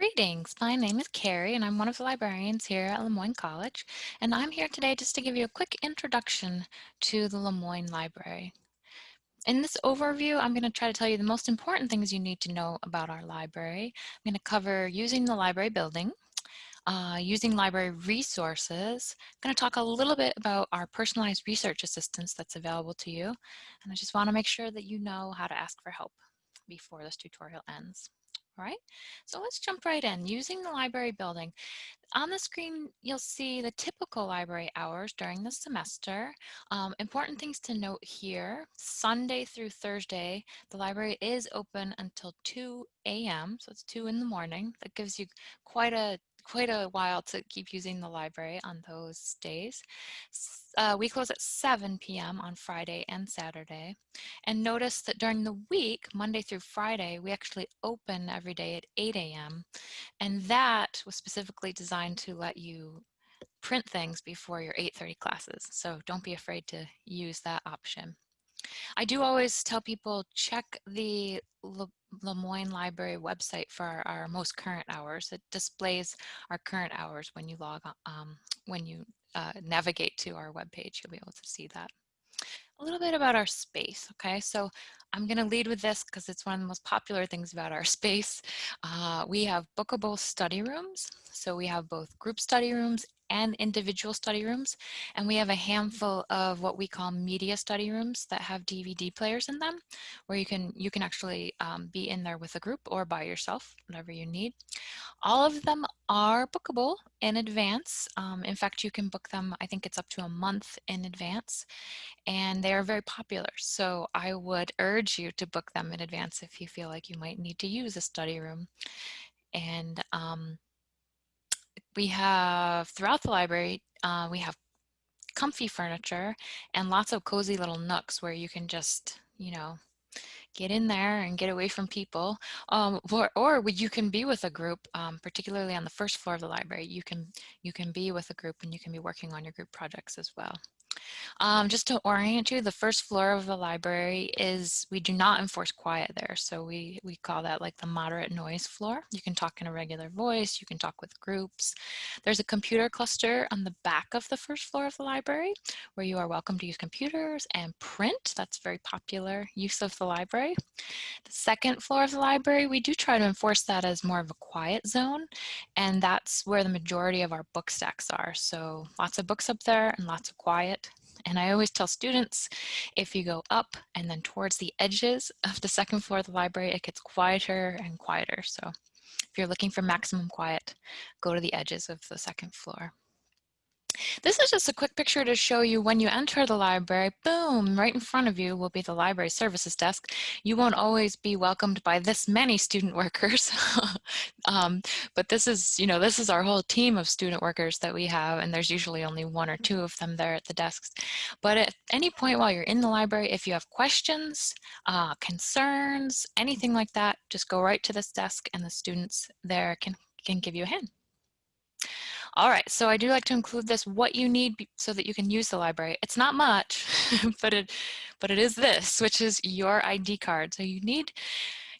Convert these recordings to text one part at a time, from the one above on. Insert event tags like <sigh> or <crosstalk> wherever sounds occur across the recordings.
Greetings, my name is Carrie and I'm one of the librarians here at Le Moyne College and I'm here today just to give you a quick introduction to the Le Moyne Library. In this overview, I'm going to try to tell you the most important things you need to know about our library. I'm going to cover using the library building, uh, using library resources. I'm going to talk a little bit about our personalized research assistance that's available to you. And I just want to make sure that you know how to ask for help before this tutorial ends. All right, so let's jump right in. Using the library building. On the screen, you'll see the typical library hours during the semester. Um, important things to note here, Sunday through Thursday, the library is open until 2 a.m., so it's 2 in the morning. That gives you quite a quite a while to keep using the library on those days. Uh, we close at 7 p.m. on Friday and Saturday. And notice that during the week, Monday through Friday, we actually open every day at 8 a.m. And that was specifically designed to let you print things before your 8.30 classes. So don't be afraid to use that option. I do always tell people check the Le Lemoyne Library website for our, our, most current hours. It displays our current hours when you log on, um, when you uh, navigate to our webpage, you'll be able to see that. A little bit about our space, okay? So I'm gonna lead with this because it's one of the most popular things about our <laughs> space. Uh, we have bookable study rooms. So we have both group study rooms and individual study rooms. And we have a handful of what we call media study rooms that have DVD players in them, where you can, you can actually um, be in there with a group or by yourself, whatever you need. All of them are bookable in advance. Um, in fact, you can book them, I think it's up to a month in advance, and they are very popular. So I would urge you to book them in advance if you feel like you might need to use a study room. And um, we have, throughout the library, uh, we have comfy furniture and lots of cozy little nooks where you can just, you know, get in there and get away from people. Um, or, or you can be with a group, um, particularly on the first floor of the library, you can, you can be with a group and you can be working on your group projects as well. Um, just to orient you, the first floor of the library is, we do not enforce quiet there. So we, we call that like the moderate noise floor. You can talk in a regular voice, you can talk with groups. There's a computer cluster on the back of the first floor of the library where you are welcome to use computers and print. That's very popular use of the library. The second floor of the library, we do try to enforce that as more of a quiet zone. And that's where the majority of our book stacks are. So lots of books up there and lots of quiet. And I always tell students, if you go up and then towards the edges of the second floor of the library, it gets quieter and quieter. So if you're looking for maximum quiet, go to the edges of the second floor. This is just a quick picture to show you when you enter the library, boom, right in front of you will be the library services desk. You won't always be welcomed by this many student workers, <laughs> um, but this is, you know, this is our whole team of student workers that we have, and there's usually only one or two of them there at the desks. But at any point while you're in the library, if you have questions, uh, concerns, anything like that, just go right to this desk and the students there can, can give you a hand. All right, so I do like to include this, what you need so that you can use the library. It's not much, <laughs> but it, but it is this, which is your ID card. So you need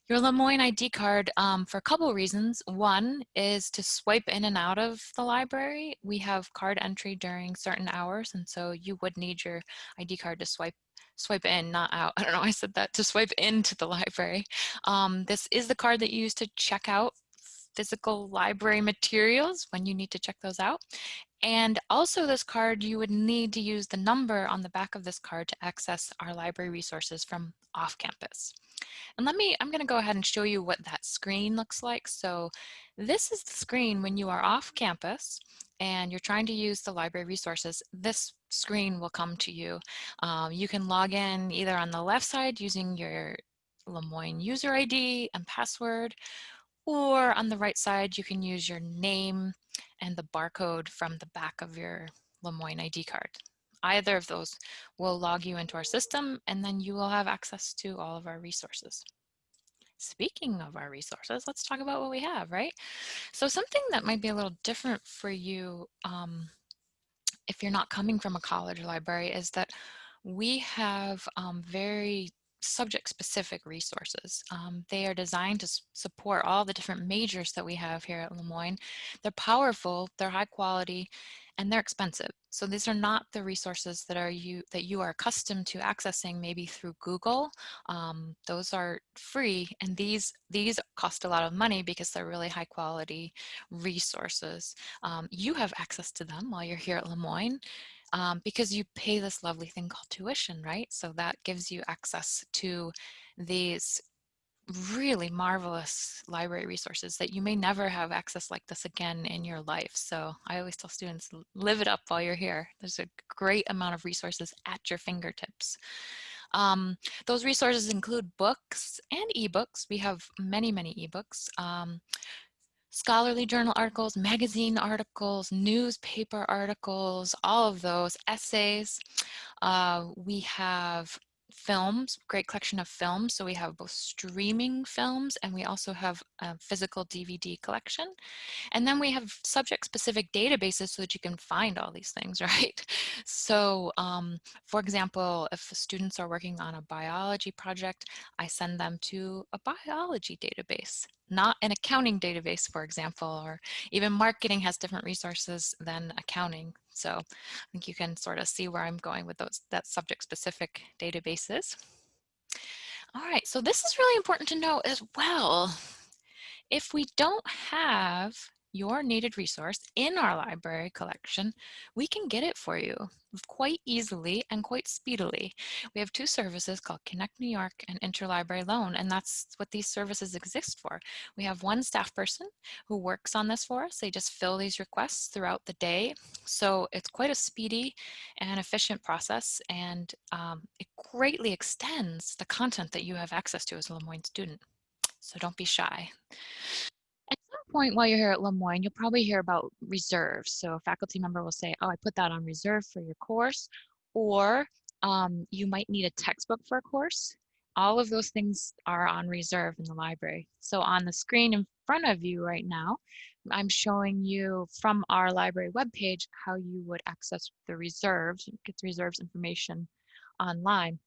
your Le Moyne ID card um, for a couple reasons. One is to swipe in and out of the library. We have card entry during certain hours, and so you would need your ID card to swipe swipe in, not out. <laughs> I don't know, I said that, to swipe into the <laughs> library. Um, this is the card that you use to check out physical library materials when you need to check those out. And also this card, you would need to use the number on the back of this card to access our library resources from off campus. And let me, I'm gonna go ahead and show you what that screen looks like. So this is the screen when you are off campus and you're trying to use the library resources, this screen will come to you. Um, you can log in either on the left side using your Le Moyne user ID and password, or on the right side, you can use your name and the barcode from the back of your Le Moyne ID card. Either of those will log you into our system and then you will have access to all of our resources. Speaking of our resources, let's talk about what we have, right? So something that might be a little different for you um, if you're not coming from a college library is that we have um, very subject-specific resources. Um, they are designed to support all the different majors that we have here at Le Moyne. They're powerful, they're high quality, and they're expensive. So these are not the resources that are you that you are accustomed to accessing maybe through Google. Um, those are free, and these these cost a lot of money because they're really high quality resources. Um, you have access to them while you're here at Le Moyne um, because you pay this lovely thing called tuition, right? So that gives you access to these really marvelous library resources that you may never have access like this again in your life. So I always tell students, live it up while you're here. There's a great amount of resources at your fingertips. Um, those resources include books and ebooks. We have many, many ebooks. Um, scholarly journal articles, magazine articles, newspaper articles, all of those, essays. Uh, we have films, great collection of films. So we have both streaming films and we also have a physical DVD collection. And then we have subject specific databases so that you can find all these things, <laughs> right? So um, for example, if students are working on a biology project, I send them to a biology database not an accounting database, for example, or even marketing has different resources than accounting. So I think you can sort of see where I'm going with those that subject specific databases. All right, so this is really important to know as well. If we don't have your needed resource in our library collection, we can get it for you quite easily and quite speedily. We have two services called Connect New York and Interlibrary Loan, and that's what these services exist for. We have one staff person who works on this for us. They just fill these requests throughout the day. So it's quite a speedy and efficient process, and um, it greatly extends the content that you have access to as a Le Moyne student. So don't be shy point while you're here at Le Moyne, you'll probably hear about reserves. So a faculty member will say, oh, I put that on reserve for your course, or um, you might need a textbook for a course. All of those things are on reserve in the library. So on the screen in front of you right now, I'm showing you from our library webpage how you would access the reserves, get the reserves information online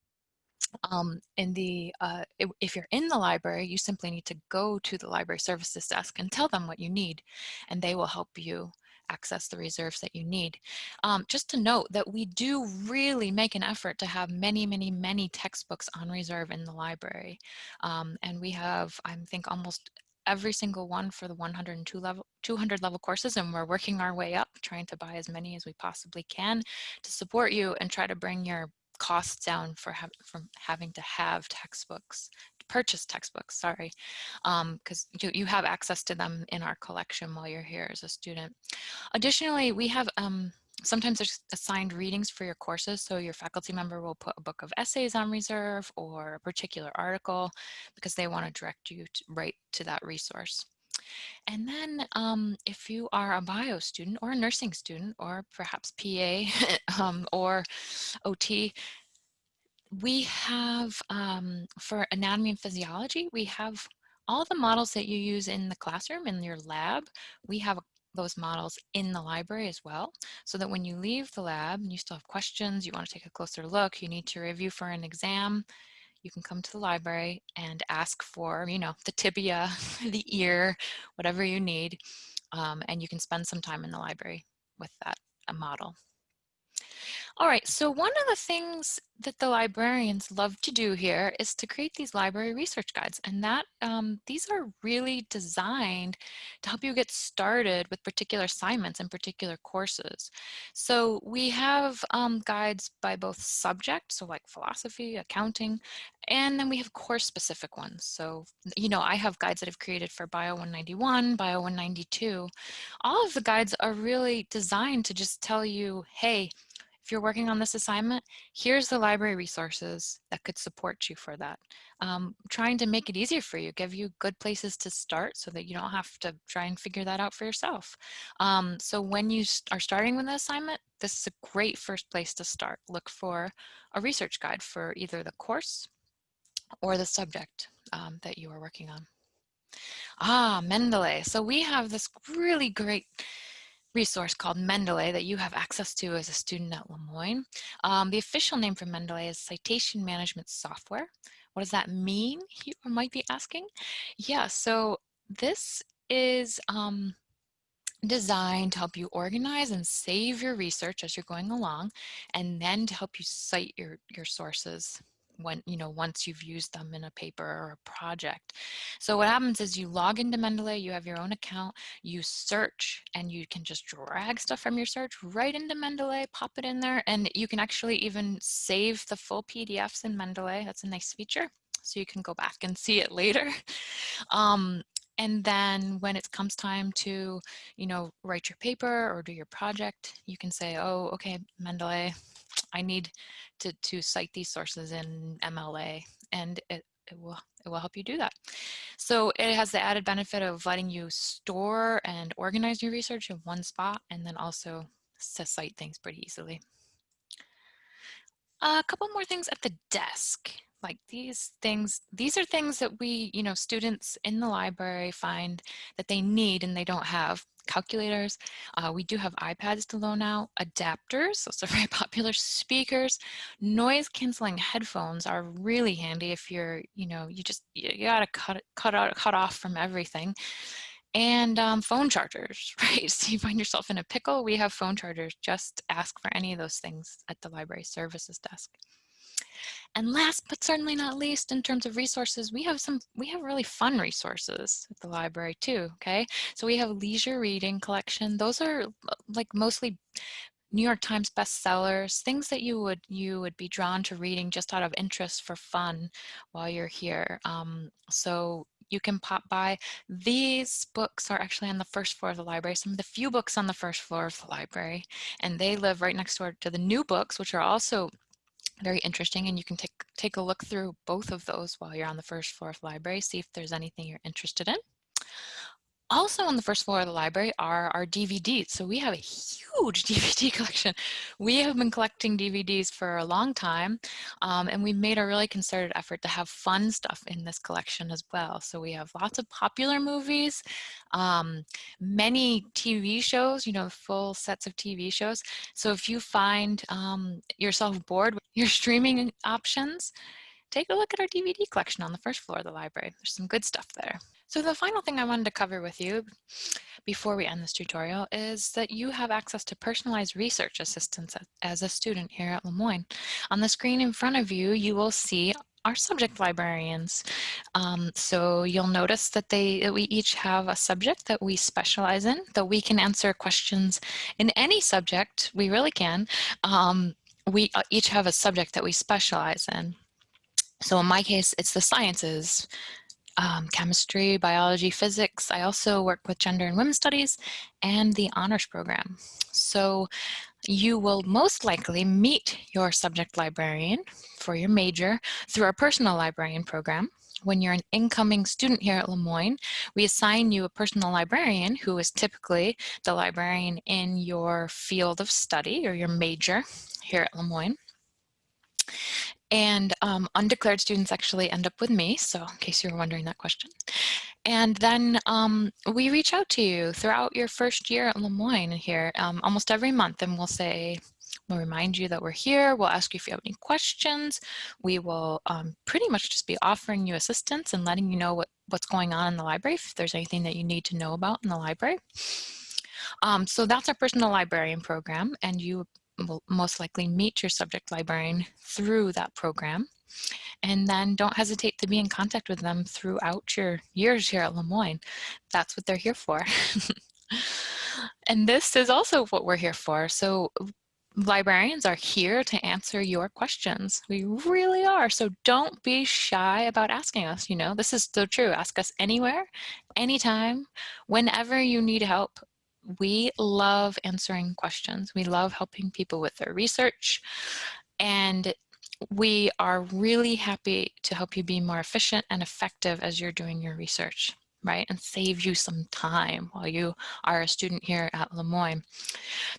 um, in the, uh, if you're in the library, you simply need to go to the library services desk and tell them what you need, and they will help you access the reserves that you need. Um, just to note that we do really make an effort to have many, many, many textbooks on reserve in the library. Um, and we have, I think, almost every single one for the 102 level 200 level courses and we're working our way up trying to buy as many as we possibly can to support you and try to bring your costs down for ha from having to have textbooks, purchase textbooks, sorry, because um, you, you have access to them in our collection while you're here as a student. Additionally, we have um, sometimes there's assigned readings for your courses. So your faculty member will put a book of essays on reserve or a particular article because they want to direct you to, right to that resource. And then um, if you are a bio student or a nursing student or perhaps PA <laughs> um, or OT, we have, um, for anatomy and physiology, we have all the models that you use in the classroom, in your lab, we have those models in the library as well, so that when you leave the lab and you still have questions, you want to take a closer look, you need to review for an exam, you can come to the library and ask for, you know, the tibia, <laughs> the ear, whatever you need, um, and you can spend some time in the library with that model. All right, so one of the things that the librarians love to do here is to create these library research guides and that um, these are really designed to help you get started with particular assignments and particular courses. So we have um, guides by both subject, so like philosophy, accounting, and then we have course specific ones. So, you know, I have guides that I've created for Bio 191, Bio 192. All of the guides are really designed to just tell you, hey, if you're working on this assignment, here's the library resources that could support you for that. Um, trying to make it easier for you, give you good places to start so that you don't have to try and figure that out for yourself. Um, so when you are starting with an assignment, this is a great first place to start. Look for a research guide for either the course or the subject um, that you are working on. Ah, Mendeley. So we have this really great resource called Mendeley that you have access to as a student at Le Moyne. Um, the official name for Mendeley is Citation Management Software. What does that mean, you might be asking? Yeah, so this is um, designed to help you organize and save your research as you're going along, and then to help you cite your, your sources when, you know, once you've used them in a paper or a project. So what happens is you log into Mendeley, you have your own account, you search, and you can just drag stuff from your search right into Mendeley, pop it in there, and you can actually even save the full PDFs in Mendeley. That's a nice feature. So you can go back and see it later. <laughs> Um, and then when it comes time to, you know, write your paper or do your project, you can say, oh, okay, Mendeley, I need to, to cite these sources in MLA and it, it will it will help you do that. So it has the added benefit of letting you store and organize your research in one spot and then also to cite things pretty easily. A couple more things at the desk like these things, these are things that we, you know, students in the library find that they need and they don't have. Calculators, uh, we do have iPads to loan out, adapters, those are <laughs> very popular, speakers, noise canceling headphones are really handy if you're, you know, you just, you, gotta cut, cut, out, cut off from everything and um, phone chargers, <laughs> right? So you find yourself in a pickle, we have phone chargers. Just ask for any of those things at the library services desk. And last but certainly not least, in terms of resources, we have some, we have really fun resources at the library too, okay? So we have leisure reading collection. Those are like mostly New York Times bestsellers, things that you would you would be drawn to reading just out of interest for fun while you're here. Um, so you can pop by. These books are actually on the first floor of the library, some of the few books on the first floor of the library, and they live right next door to the new books, which are also very interesting and you can take take a look through both of those while you're on the first floor of the library see if there's anything you're interested in also on the first floor of the library are our DVDs. So we have a huge <laughs> DVD collection. We have been collecting DVDs for a long time um, and we made a really concerted effort to have fun stuff in this collection as well. So we have lots of popular movies, um, many TV shows, you know, full sets of TV shows. So if you find um, yourself bored with <laughs> your streaming options, take a look at our DVD collection on the first floor of the library. There's some good stuff there. So the final thing I wanted to cover with you before we end this tutorial is that you have access to personalized research assistance as a student here at Le Moyne. On the screen in front of you, you will see our subject librarians. Um, so you'll notice that they that we each have a subject that we specialize in, that we can answer questions in any subject, we really can. Um, we uh, each have a subject that we specialize in. So in my case, it's the sciences, um, chemistry, biology, physics. I also work with gender and women's studies and the honors program. So you will most likely meet your subject librarian for your major through our personal librarian program. When you're an incoming student here at Le Moyne, we assign you a personal librarian who is typically the librarian in your field of study or your major here at Le Moyne. And um, undeclared students actually end up with me, so in case you were wondering that question. And then um, we reach out to you throughout your first year at Le Moyne here um, almost every month and we'll say, we'll remind you that we're here, we'll ask you if you have any questions, we will um, pretty much just be offering you assistance and letting you know what, what's going on in the library, if there's anything that you need to know about in the library. Um, so that's our personal librarian program and you will most likely meet your subject librarian through that program. And then don't hesitate to be in contact with them throughout your years here at Le Moyne. That's what they're here for. <laughs> and this is also what we're here for. So librarians are here to answer your questions. We really are. So don't be shy about asking us, you know, this is so true. Ask us anywhere, anytime, whenever you need help we love answering questions. We love helping people with their research and we are really happy to help you be more efficient and effective as you're doing your research, right? And save you some time while you are a student here at Le Moyne.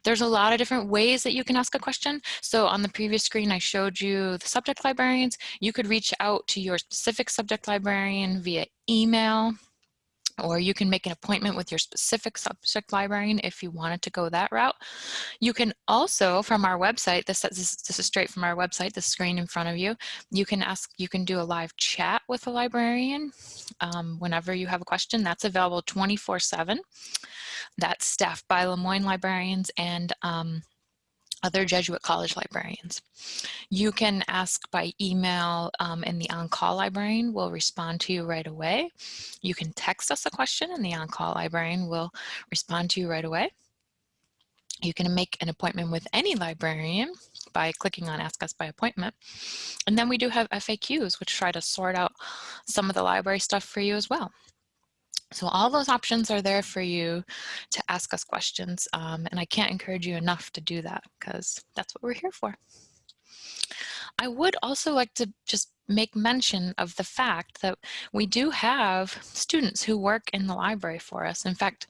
There's a lot of different ways that you can ask a question. So on the previous screen, I showed you the subject librarians. You could reach out to your specific subject librarian via email, or you can make an appointment with your specific subject librarian if you wanted to go that route. You can also, from our website, this, this, this, is straight from our website, the screen in front of you, you can ask, you can do a live chat with a librarian um, whenever you have a question. That's available 24 seven. That's staffed by Le Moyne librarians and um, other Jesuit college librarians. You can ask by email um, and the on-call librarian will respond to you right away. You can text us a question and the on-call librarian will respond to you right away. You can make an appointment with any librarian by clicking on Ask Us by Appointment. And then we do have FAQs, which try to sort out some of the library stuff for you as well. So all those options are there for you to ask us questions. Um, and I can't encourage you enough to do that because that's what we're here for. I would also like to just make mention of the fact that we do have students who work in the library for us. In fact,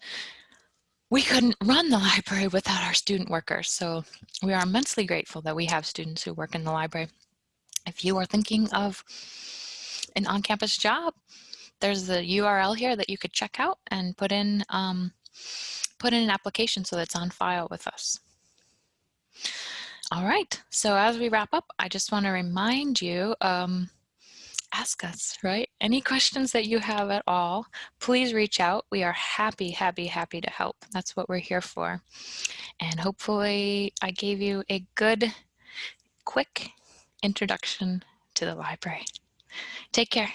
we couldn't run the <laughs> library without our student workers. So we are immensely grateful that we have students who work in the library. If you are thinking of an on-campus job, there's the URL here that you could check out and put in, um, put in an application so that's on file with us. All right, so as we wrap up, I just want to remind you, um, ask us, right? Any questions that you have at all, please reach out. We are happy, happy, happy to help. That's what we're here for. And hopefully I gave you a good, quick introduction to the library. Take care.